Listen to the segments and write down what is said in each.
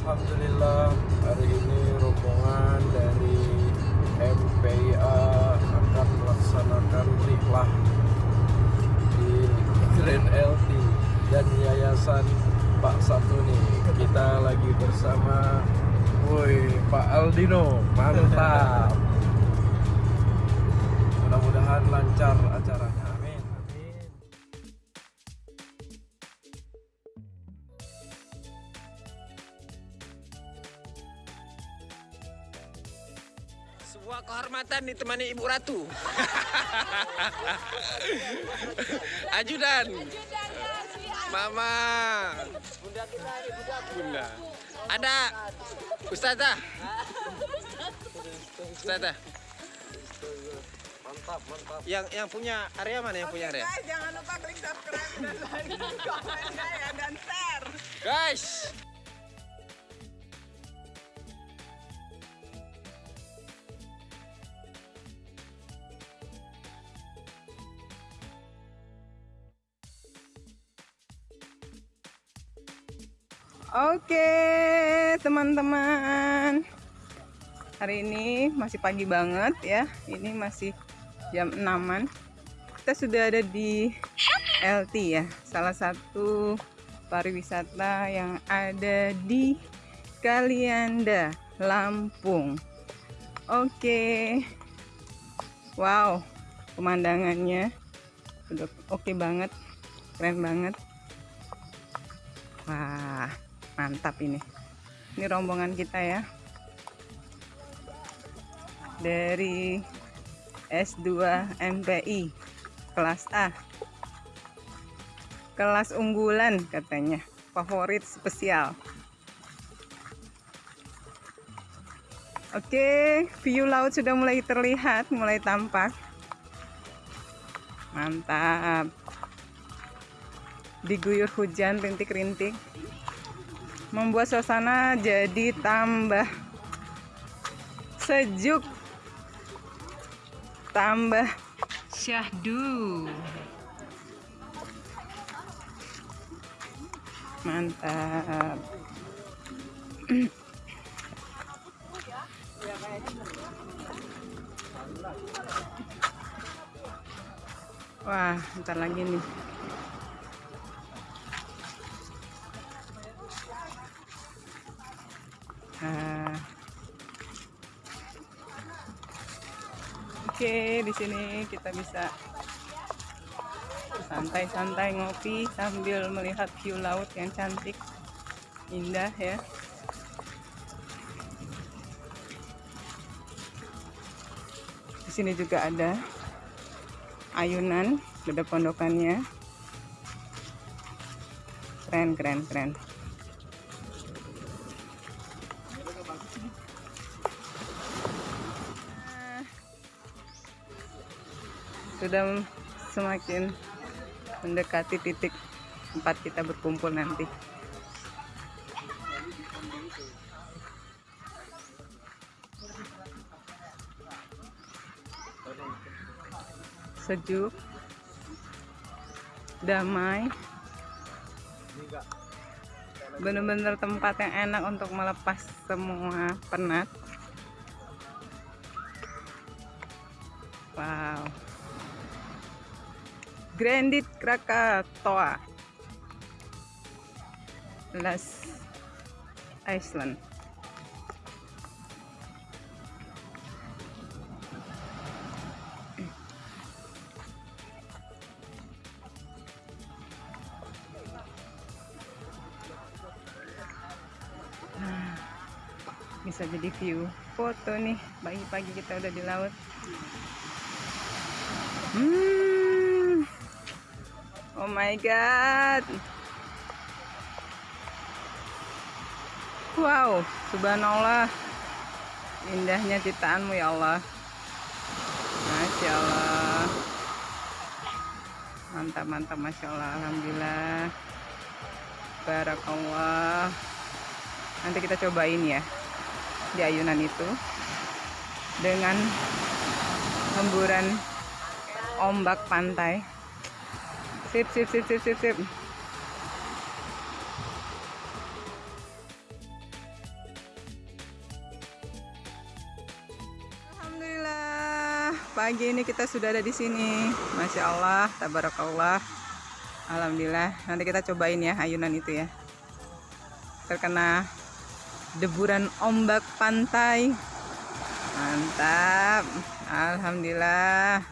Alhamdulillah hari ini rombongan dari MPIA akan melaksanakan rihlah di Grand LT dan Yayasan Pak Satuni. Kita lagi bersama Woi Pak Aldino, mantap. Sebuah kehormatan ditemani Ibu Ratu. Ajudan. Mama. Bunda kita ini bunda. Bunda. Ada Ustazah. Ustazah. Mantap, mantap. Yang yang punya area mana yang punya area? Guys, jangan lupa klik subscribe dan like, komennya ya dan share. Guys. Oke, teman-teman. Hari ini masih pagi banget ya. Ini masih jam 6-an. Kita sudah ada di LT ya, salah satu pariwisata yang ada di Kalianda, Lampung. Oke. Wow, pemandangannya udah oke banget. Keren banget. Wah, mantap ini. Ini rombongan kita ya. Dari S2 MPI kelas A. Kelas unggulan katanya. Favorit spesial. Oke, view laut sudah mulai terlihat, mulai tampak. Mantap. Diguyur hujan rintik-rintik membuat suasana jadi tambah sejuk tambah syahdu. Mantap. Wah ntar lagi nih Nah. Oke, di sini kita bisa santai-santai ngopi sambil melihat view laut yang cantik, indah ya. Di sini juga ada ayunan, ada pondokannya. Keren, keren, keren. Sudah semakin mendekati titik tempat kita berkumpul nanti. Sejuk, damai, benar-benar tempat yang enak untuk melepas semua penat. Wow. Grandit Krakatoa. Las Iceland Nah, bisa jadi view foto nih. Pagi-pagi kita udah di laut. Hmm Oh my god. Wow, subhanallah. Indahnya ciptaanmu ya Allah. Masya Allah. Mantap, mantap, Masya Allah. Alhamdulillah. Barakallah. Nanti kita cobain ya. Di ayunan itu. Dengan hemburan ombak pantai sip sip sip sip sip sip. Alhamdulillah pagi ini kita sudah ada di sini. Masya Allah tabarakallah. Alhamdulillah nanti kita cobain ya ayunan itu ya. Terkena deburan ombak pantai. Mantap Alhamdulillah.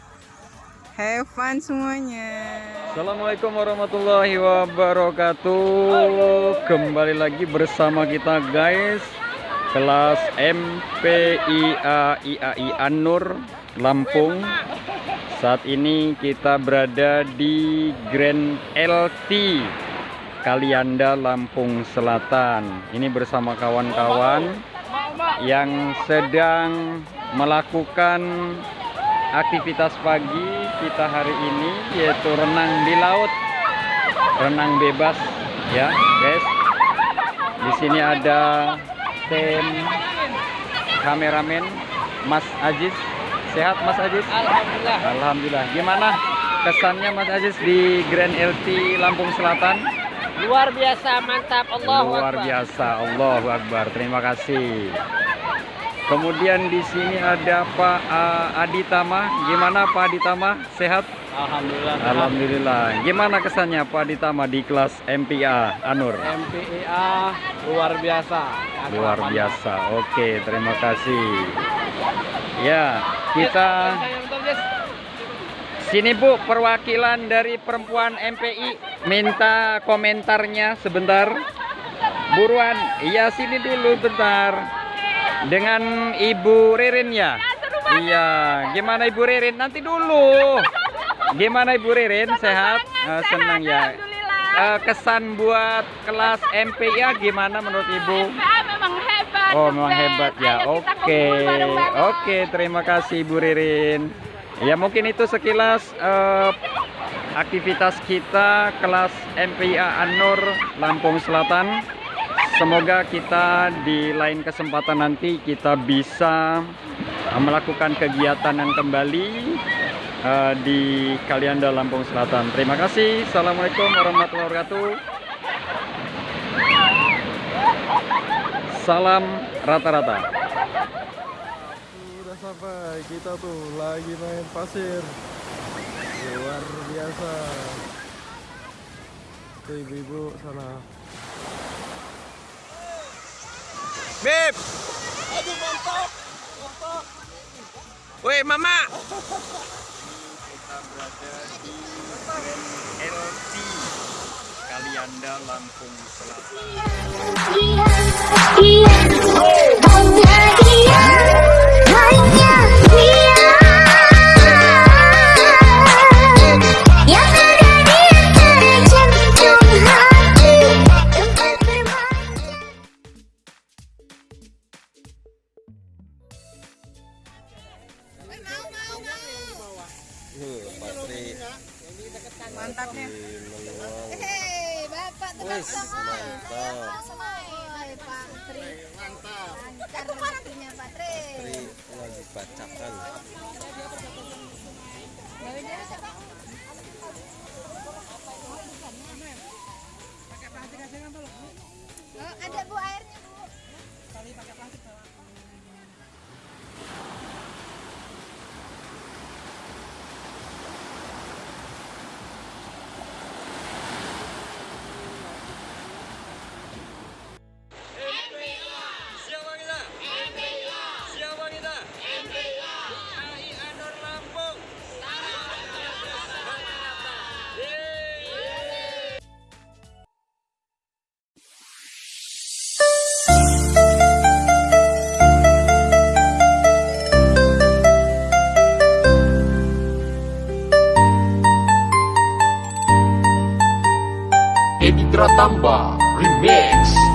Have fun semuanya. Assalamualaikum warahmatullahi wabarakatuh. Kembali lagi bersama kita guys. Kelas MPIA IAI Anur Lampung. Saat ini kita berada di Grand LT Kalianda Lampung Selatan. Ini bersama kawan-kawan Yang sedang melakukan aktivitas pagi kita hari ini yaitu renang di laut. Renang bebas ya guys. Di sini ada tim kameramen Mas Aziz. Sehat Mas Aziz? Alhamdulillah. Alhamdulillah. Gimana kesannya Mas Aziz di Grand LT Lampung Selatan? Luar biasa, mantap. Allahu luar Akbar. biasa. Allahu Akbar. Terima kasih kemudian di sini ada Pak uh, Aditama gimana Pak Aditama sehat Alhamdulillah. Alhamdulillah. Gimana kesannya Pak Ditama di kelas MPA Anur? MPIA luar biasa. Luar biasa. Oke, terima kasih. Ya, kita sini Bu, perwakilan dari perempuan MPI minta komentarnya sebentar. Buruan, iya sini dulu bentar. Dengan Ibu Ririn ya? Iya, gimana Ibu Ririn? Nanti dulu. Gimana Ibu Ririn? Sehat? Eh, senang ya. Eh, kesan buat kelas MPIA gimana menurut Ibu? MPA memang hebat. Oh, memang hebat ya. Oke. Oke, terima kasih Bu Ririn. Ya, mungkin itu sekilas eh, aktivitas kita kelas MPIA Anur Lampung Selatan. Semoga kita di lain kesempatan nanti kita bisa eh, melakukan kegiatan yang kembali eh, di Kalianda Lampung Selatan. Terima kasih. Assalamualaikum warahmatullahi wabarakatuh. Salam rata-rata. Sudah sampai kita tuh lagi main pasir. Luar biasa. Ibu-ibu sana. Beb. Aduh mantap. Mantap. Woi, Mama. Kita berada di LT Kalianda Lampung Selatan. Mantapnya. Hei, Bapak tebak tangan. Hai, Pak Tri. Mantap. Lancar waktunya, Pak Tri. lagi bacakan. Bawa dia Editra Tamba Remix.